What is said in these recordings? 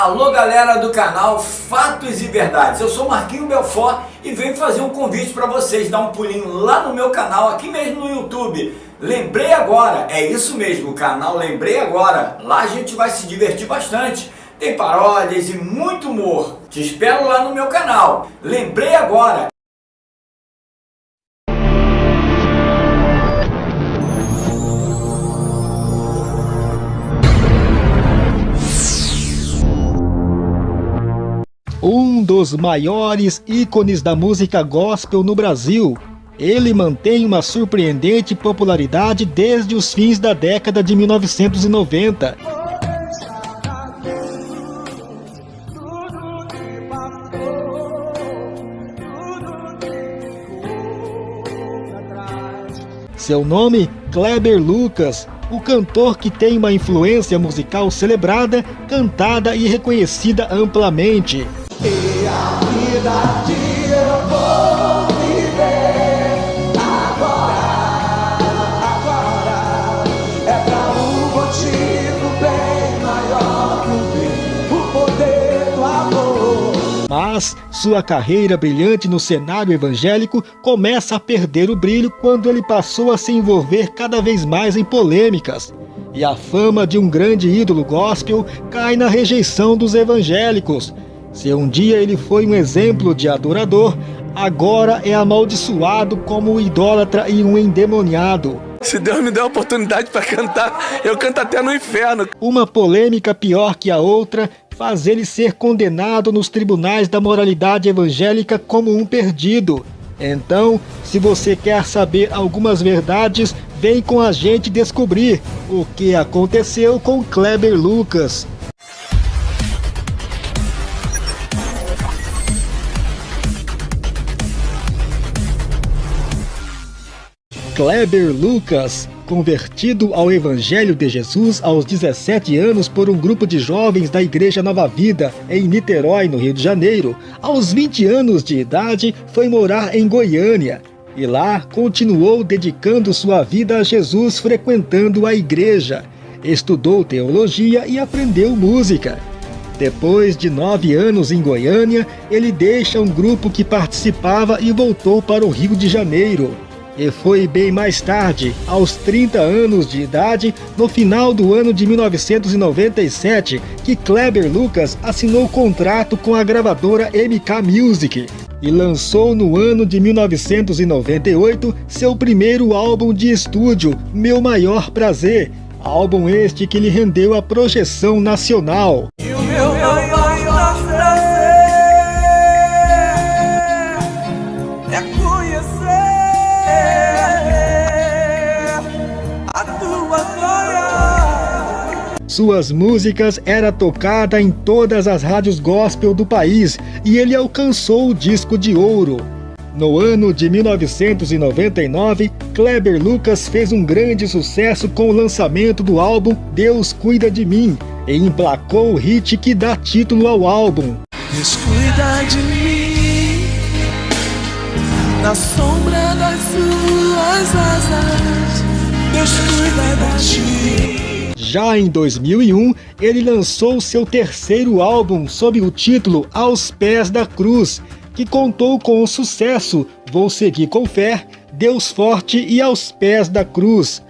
Alô galera do canal Fatos e Verdades, eu sou Marquinho Belfort e venho fazer um convite para vocês dar um pulinho lá no meu canal, aqui mesmo no YouTube. Lembrei Agora, é isso mesmo, o canal Lembrei Agora, lá a gente vai se divertir bastante. Tem paródias e muito humor. Te espero lá no meu canal. Lembrei Agora, um dos maiores ícones da música gospel no Brasil. Ele mantém uma surpreendente popularidade desde os fins da década de 1990. Seu nome, Kleber Lucas, o cantor que tem uma influência musical celebrada, cantada e reconhecida amplamente. Mas sua carreira brilhante no cenário evangélico começa a perder o brilho quando ele passou a se envolver cada vez mais em polêmicas. E a fama de um grande ídolo gospel cai na rejeição dos evangélicos, se um dia ele foi um exemplo de adorador, agora é amaldiçoado como um idólatra e um endemoniado. Se Deus me der a oportunidade para cantar, eu canto até no inferno. Uma polêmica pior que a outra faz ele ser condenado nos tribunais da moralidade evangélica como um perdido. Então, se você quer saber algumas verdades, vem com a gente descobrir o que aconteceu com Kleber Lucas. Kleber Lucas, convertido ao Evangelho de Jesus aos 17 anos por um grupo de jovens da Igreja Nova Vida, em Niterói, no Rio de Janeiro, aos 20 anos de idade foi morar em Goiânia. E lá continuou dedicando sua vida a Jesus frequentando a igreja. Estudou teologia e aprendeu música. Depois de nove anos em Goiânia, ele deixa um grupo que participava e voltou para o Rio de Janeiro. E foi bem mais tarde, aos 30 anos de idade, no final do ano de 1997, que Kleber Lucas assinou contrato com a gravadora MK Music e lançou no ano de 1998 seu primeiro álbum de estúdio, Meu Maior Prazer, álbum este que lhe rendeu a projeção nacional. Suas músicas era tocada em todas as rádios gospel do país e ele alcançou o disco de ouro. No ano de 1999, Kleber Lucas fez um grande sucesso com o lançamento do álbum Deus Cuida de Mim e emplacou o hit que dá título ao álbum. Deus cuida de mim, na sombra das suas asas, Deus cuida de ti. Já em 2001, ele lançou seu terceiro álbum sob o título Aos Pés da Cruz, que contou com o sucesso Vou Seguir com Fé, Deus Forte e Aos Pés da Cruz,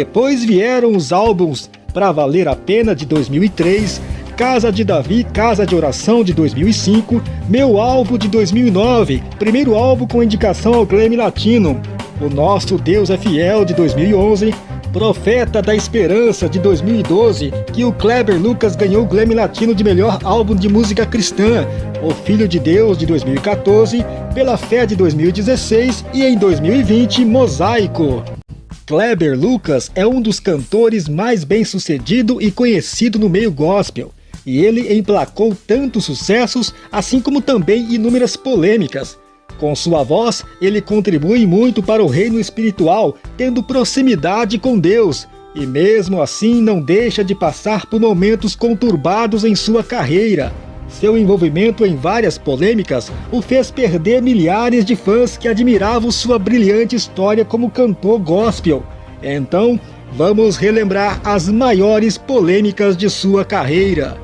Depois vieram os álbuns Pra Valer a Pena de 2003, Casa de Davi, Casa de Oração de 2005, Meu Álbum de 2009, primeiro álbum com indicação ao Grammy Latino, O Nosso Deus é Fiel de 2011, Profeta da Esperança de 2012, que o Kleber Lucas ganhou o Grammy Latino de melhor álbum de música cristã, O Filho de Deus de 2014, Pela Fé de 2016 e em 2020 Mosaico. Kleber Lucas é um dos cantores mais bem-sucedido e conhecido no meio gospel, e ele emplacou tantos sucessos, assim como também inúmeras polêmicas. Com sua voz, ele contribui muito para o reino espiritual, tendo proximidade com Deus, e mesmo assim não deixa de passar por momentos conturbados em sua carreira. Seu envolvimento em várias polêmicas o fez perder milhares de fãs que admiravam sua brilhante história como cantor gospel. Então, vamos relembrar as maiores polêmicas de sua carreira.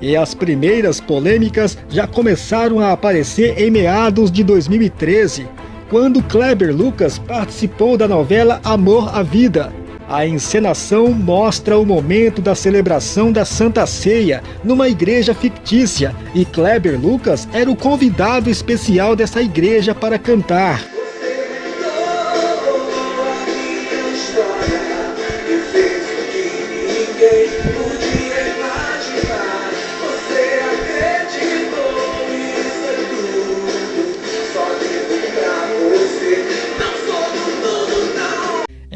E as primeiras polêmicas já começaram a aparecer em meados de 2013, quando Kleber Lucas participou da novela Amor à Vida. A encenação mostra o momento da celebração da Santa Ceia numa igreja fictícia e Kleber Lucas era o convidado especial dessa igreja para cantar.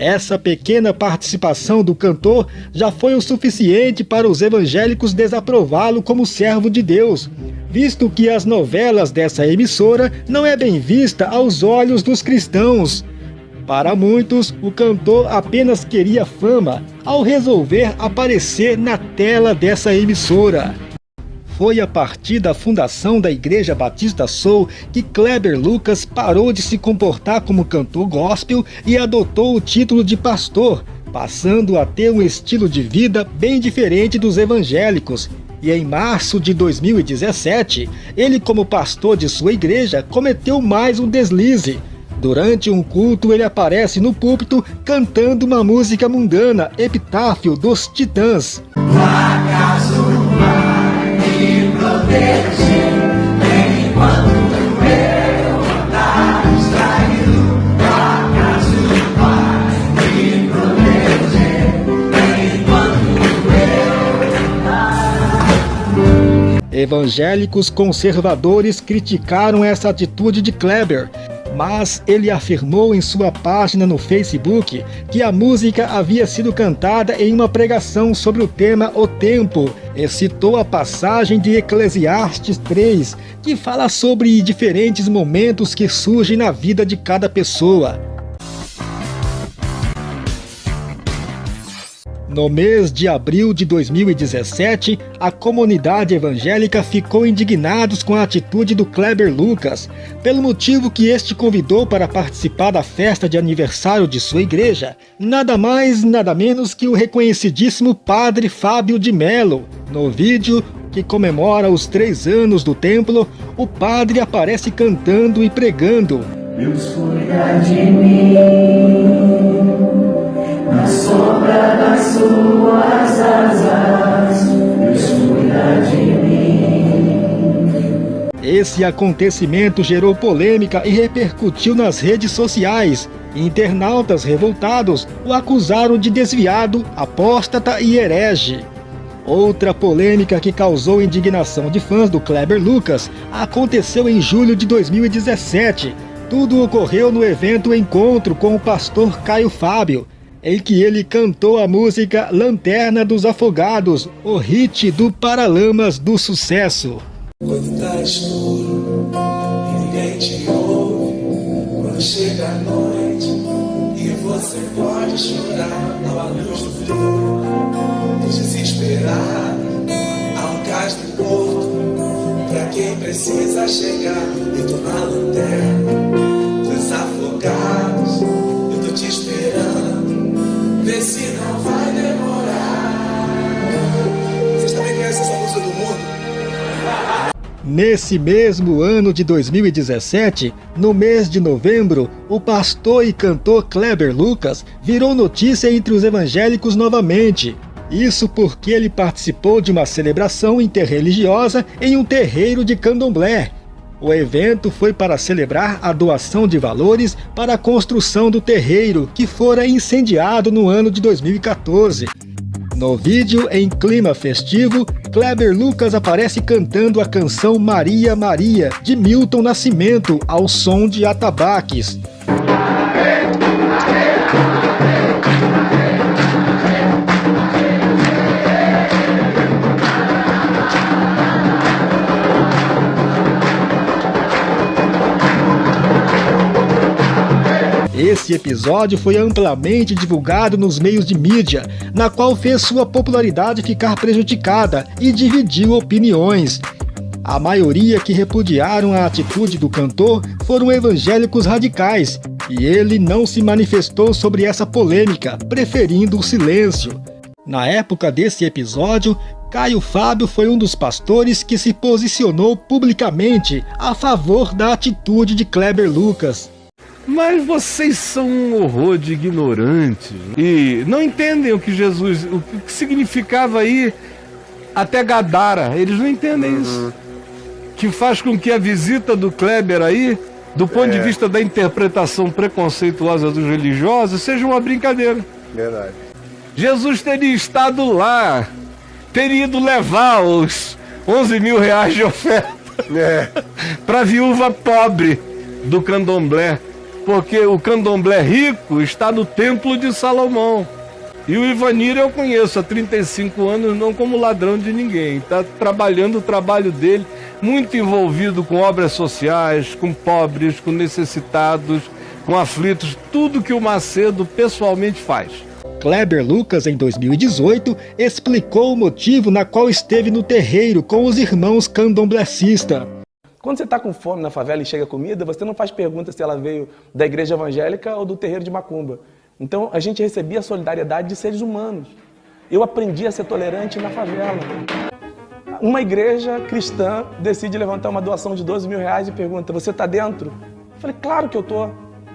Essa pequena participação do cantor já foi o suficiente para os evangélicos desaprová-lo como servo de Deus, visto que as novelas dessa emissora não é bem vista aos olhos dos cristãos. Para muitos, o cantor apenas queria fama ao resolver aparecer na tela dessa emissora. Foi a partir da fundação da Igreja Batista Soul que Kleber Lucas parou de se comportar como cantor gospel e adotou o título de pastor, passando a ter um estilo de vida bem diferente dos evangélicos. E em março de 2017, ele como pastor de sua igreja cometeu mais um deslize. Durante um culto, ele aparece no púlpito cantando uma música mundana, Epitáfio dos Titãs. Evangélicos conservadores criticaram essa atitude de Kleber, mas ele afirmou em sua página no Facebook que a música havia sido cantada em uma pregação sobre o tema O Tempo e citou a passagem de Eclesiastes 3, que fala sobre diferentes momentos que surgem na vida de cada pessoa. No mês de abril de 2017, a comunidade evangélica ficou indignados com a atitude do Kleber Lucas, pelo motivo que este convidou para participar da festa de aniversário de sua igreja, nada mais nada menos que o reconhecidíssimo Padre Fábio de Melo. No vídeo, que comemora os três anos do templo, o padre aparece cantando e pregando. Deus cuida de mim sombra das suas asas, cuida de mim. Esse acontecimento gerou polêmica e repercutiu nas redes sociais. Internautas revoltados o acusaram de desviado, apóstata e herege. Outra polêmica que causou indignação de fãs do Kleber Lucas aconteceu em julho de 2017. Tudo ocorreu no evento Encontro com o pastor Caio Fábio, em que ele cantou a música Lanterna dos Afogados, o hit do Paralamas do Sucesso. Quando tá escuro e ninguém te ouve, quando chega a noite e você pode chorar à luz do fim, desesperado, há um cais do porto, pra quem precisa chegar, e tô na lanterna dos afogados, eu tô te esperando. Vê se não vai demorar. Vocês também conhecem essa música do mundo? Nesse mesmo ano de 2017, no mês de novembro, o pastor e cantor Kleber Lucas virou notícia entre os evangélicos novamente. Isso porque ele participou de uma celebração interreligiosa em um terreiro de candomblé. O evento foi para celebrar a doação de valores para a construção do terreiro, que fora incendiado no ano de 2014. No vídeo, em clima festivo, Kleber Lucas aparece cantando a canção Maria Maria, de Milton Nascimento, ao som de atabaques. Esse episódio foi amplamente divulgado nos meios de mídia, na qual fez sua popularidade ficar prejudicada e dividiu opiniões. A maioria que repudiaram a atitude do cantor foram evangélicos radicais, e ele não se manifestou sobre essa polêmica, preferindo o silêncio. Na época desse episódio, Caio Fábio foi um dos pastores que se posicionou publicamente a favor da atitude de Kleber Lucas. Mas vocês são um horror de ignorantes e não entendem o que Jesus, o que significava aí até Gadara. Eles não entendem uhum. isso. Que faz com que a visita do Kleber aí, do ponto é. de vista da interpretação preconceituosa dos religiosos, seja uma brincadeira. Verdade. Jesus teria estado lá, teria ido levar os 11 mil reais de oferta é. para a viúva pobre do candomblé porque o candomblé rico está no templo de Salomão. E o Ivanir eu conheço há 35 anos, não como ladrão de ninguém. Está trabalhando o trabalho dele, muito envolvido com obras sociais, com pobres, com necessitados, com aflitos, tudo que o Macedo pessoalmente faz. Kleber Lucas, em 2018, explicou o motivo na qual esteve no terreiro com os irmãos candomblecistas. Quando você está com fome na favela e chega comida, você não faz pergunta se ela veio da igreja evangélica ou do terreiro de macumba. Então a gente recebia a solidariedade de seres humanos. Eu aprendi a ser tolerante na favela. Uma igreja cristã decide levantar uma doação de 12 mil reais e pergunta: Você está dentro? Eu falei: Claro que eu estou.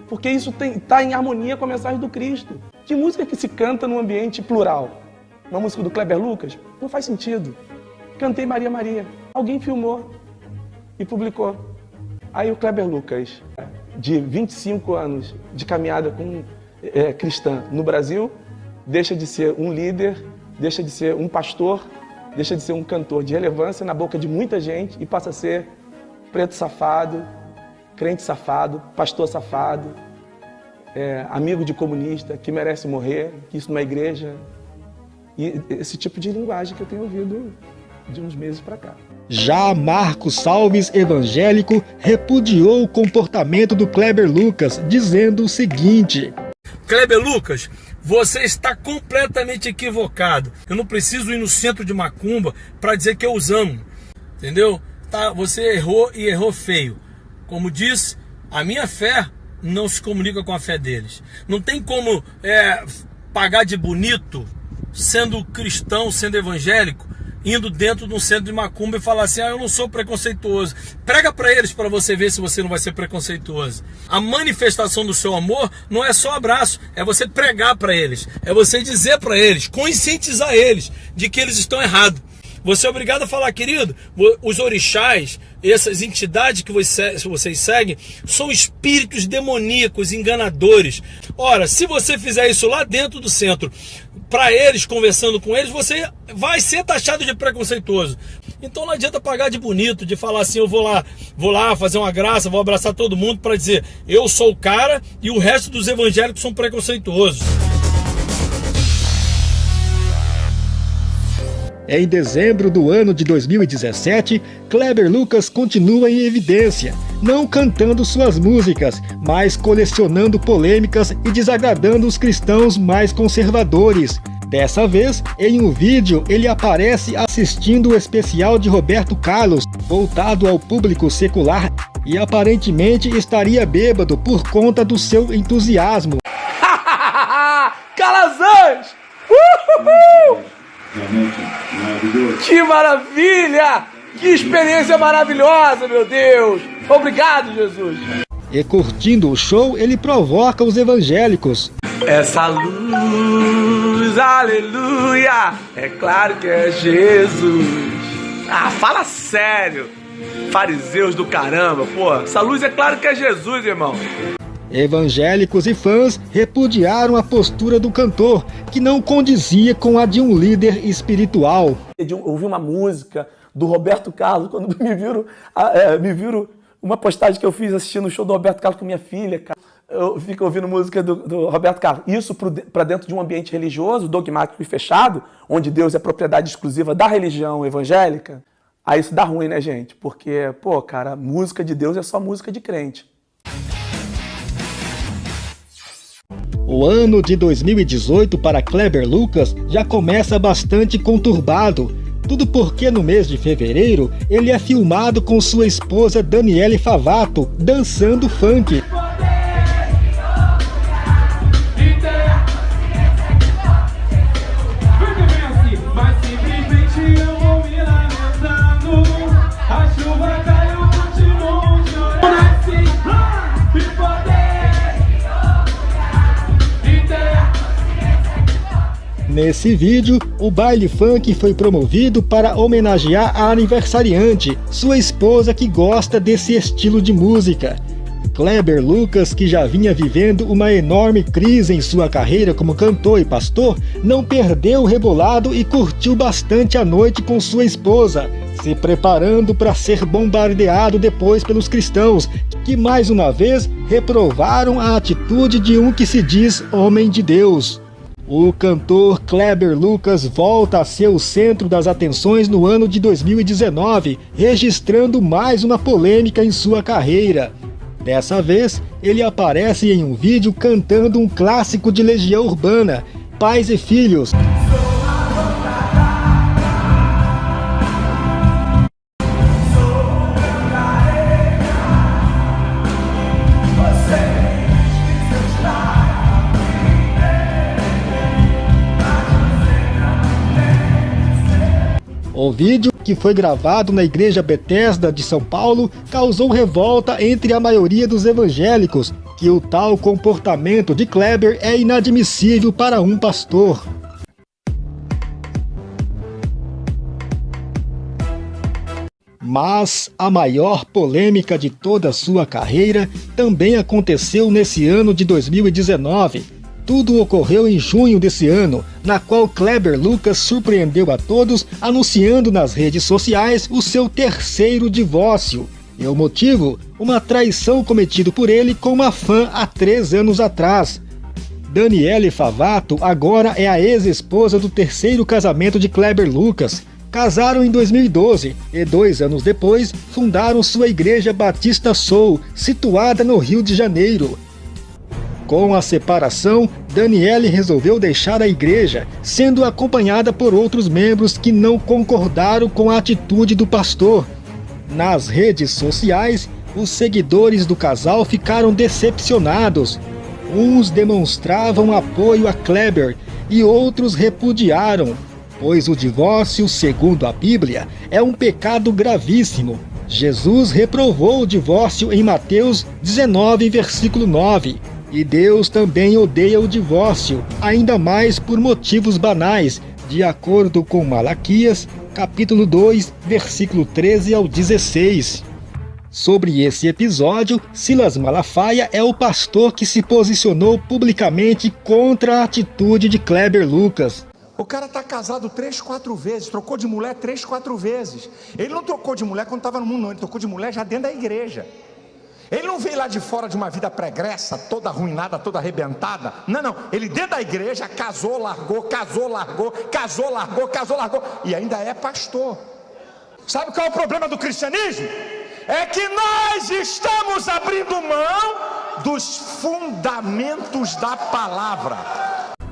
Porque isso está em harmonia com a mensagem do Cristo. Que música que se canta num ambiente plural? Uma música do Kleber Lucas? Não faz sentido. Cantei Maria Maria. Alguém filmou e publicou. Aí o Kleber Lucas, de 25 anos de caminhada com, é, cristã no Brasil, deixa de ser um líder, deixa de ser um pastor, deixa de ser um cantor de relevância na boca de muita gente e passa a ser preto safado, crente safado, pastor safado, é, amigo de comunista que merece morrer, que isso numa igreja. E esse tipo de linguagem que eu tenho ouvido de uns meses para cá. Já Marcos Salves, evangélico, repudiou o comportamento do Kleber Lucas, dizendo o seguinte: Kleber Lucas, você está completamente equivocado. Eu não preciso ir no centro de Macumba para dizer que eu os amo. Entendeu? Tá, você errou e errou feio. Como disse, a minha fé não se comunica com a fé deles. Não tem como é, pagar de bonito sendo cristão, sendo evangélico, indo dentro de um centro de macumba e falar assim: ah, eu não sou preconceituoso. Prega para eles para você ver se você não vai ser preconceituoso. A manifestação do seu amor não é só abraço, é você pregar para eles, é você dizer para eles, conscientizar eles de que eles estão errados. Você é obrigado a falar, querido, os orixás, essas entidades que vocês seguem, são espíritos demoníacos, enganadores. Ora, se você fizer isso lá dentro do centro, para eles, conversando com eles, você vai ser taxado de preconceituoso. Então não adianta pagar de bonito, de falar assim, eu vou lá, vou lá fazer uma graça, vou abraçar todo mundo para dizer, eu sou o cara e o resto dos evangélicos são preconceituosos. Em dezembro do ano de 2017, Kleber Lucas continua em evidência, não cantando suas músicas, mas colecionando polêmicas e desagradando os cristãos mais conservadores. Dessa vez, em um vídeo, ele aparece assistindo o especial de Roberto Carlos, voltado ao público secular, e aparentemente estaria bêbado por conta do seu entusiasmo. Calazans! Uhul! Que maravilha! Que experiência maravilhosa, meu Deus! Obrigado, Jesus! E curtindo o show, ele provoca os evangélicos. Essa luz, aleluia! É claro que é Jesus! Ah, fala sério! Fariseus do caramba, pô! Essa luz é claro que é Jesus, irmão! Evangélicos e fãs repudiaram a postura do cantor, que não condizia com a de um líder espiritual. Eu ouvi uma música do Roberto Carlos, quando me viram, é, me viram uma postagem que eu fiz assistindo o show do Roberto Carlos com minha filha, cara. Eu fico ouvindo música do, do Roberto Carlos. Isso para dentro de um ambiente religioso, dogmático e fechado, onde Deus é propriedade exclusiva da religião evangélica. Aí isso dá ruim, né, gente? Porque, pô, cara, música de Deus é só música de crente. O ano de 2018 para Kleber Lucas já começa bastante conturbado. Tudo porque no mês de fevereiro ele é filmado com sua esposa Daniele Favato dançando funk. Nesse vídeo, o baile funk foi promovido para homenagear a aniversariante, sua esposa que gosta desse estilo de música. Kleber Lucas, que já vinha vivendo uma enorme crise em sua carreira como cantor e pastor, não perdeu o rebolado e curtiu bastante a noite com sua esposa, se preparando para ser bombardeado depois pelos cristãos, que mais uma vez reprovaram a atitude de um que se diz homem de Deus. O cantor Kleber Lucas volta a ser o centro das atenções no ano de 2019, registrando mais uma polêmica em sua carreira. Dessa vez, ele aparece em um vídeo cantando um clássico de Legião Urbana, Pais e Filhos. O vídeo, que foi gravado na igreja Bethesda de São Paulo, causou revolta entre a maioria dos evangélicos, que o tal comportamento de Kleber é inadmissível para um pastor. Mas a maior polêmica de toda sua carreira também aconteceu nesse ano de 2019, tudo ocorreu em junho desse ano, na qual Kleber Lucas surpreendeu a todos anunciando nas redes sociais o seu terceiro divórcio. E o motivo? Uma traição cometida por ele com uma fã há três anos atrás. Daniele Favato agora é a ex-esposa do terceiro casamento de Kleber Lucas. Casaram em 2012 e dois anos depois fundaram sua igreja Batista Soul, situada no Rio de Janeiro. Com a separação, Daniele resolveu deixar a igreja, sendo acompanhada por outros membros que não concordaram com a atitude do pastor. Nas redes sociais, os seguidores do casal ficaram decepcionados. Uns demonstravam apoio a Kleber e outros repudiaram, pois o divórcio, segundo a Bíblia, é um pecado gravíssimo. Jesus reprovou o divórcio em Mateus 19, versículo 9. E Deus também odeia o divórcio, ainda mais por motivos banais, de acordo com Malaquias, capítulo 2, versículo 13 ao 16. Sobre esse episódio, Silas Malafaia é o pastor que se posicionou publicamente contra a atitude de Kleber Lucas. O cara está casado três, quatro vezes, trocou de mulher três, quatro vezes. Ele não trocou de mulher quando estava no mundo, não, ele trocou de mulher já dentro da igreja. Ele não veio lá de fora de uma vida pregressa, toda arruinada, toda arrebentada. Não, não. Ele dentro da igreja casou, largou, casou, largou, casou, largou, casou, largou. E ainda é pastor. Sabe qual é o problema do cristianismo? É que nós estamos abrindo mão dos fundamentos da palavra.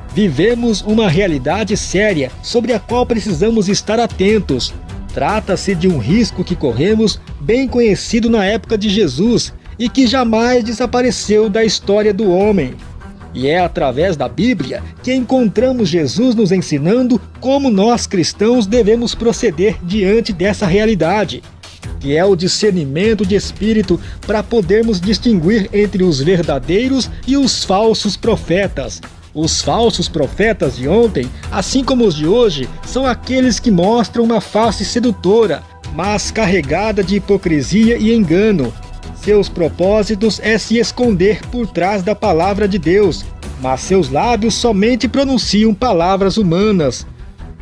Vivemos uma realidade séria sobre a qual precisamos estar atentos. Trata-se de um risco que corremos, bem conhecido na época de Jesus, e que jamais desapareceu da história do homem. E é através da Bíblia que encontramos Jesus nos ensinando como nós cristãos devemos proceder diante dessa realidade, que é o discernimento de espírito para podermos distinguir entre os verdadeiros e os falsos profetas. Os falsos profetas de ontem, assim como os de hoje, são aqueles que mostram uma face sedutora, mas carregada de hipocrisia e engano, seus propósitos é se esconder por trás da palavra de Deus, mas seus lábios somente pronunciam palavras humanas.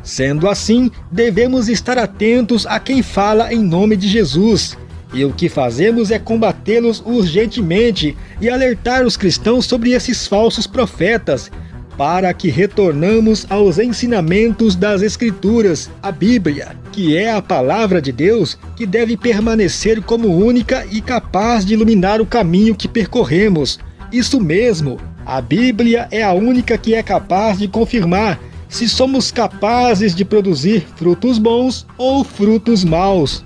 Sendo assim, devemos estar atentos a quem fala em nome de Jesus. E o que fazemos é combatê-los urgentemente e alertar os cristãos sobre esses falsos profetas, para que retornamos aos ensinamentos das Escrituras, a Bíblia, que é a palavra de Deus que deve permanecer como única e capaz de iluminar o caminho que percorremos. Isso mesmo, a Bíblia é a única que é capaz de confirmar se somos capazes de produzir frutos bons ou frutos maus.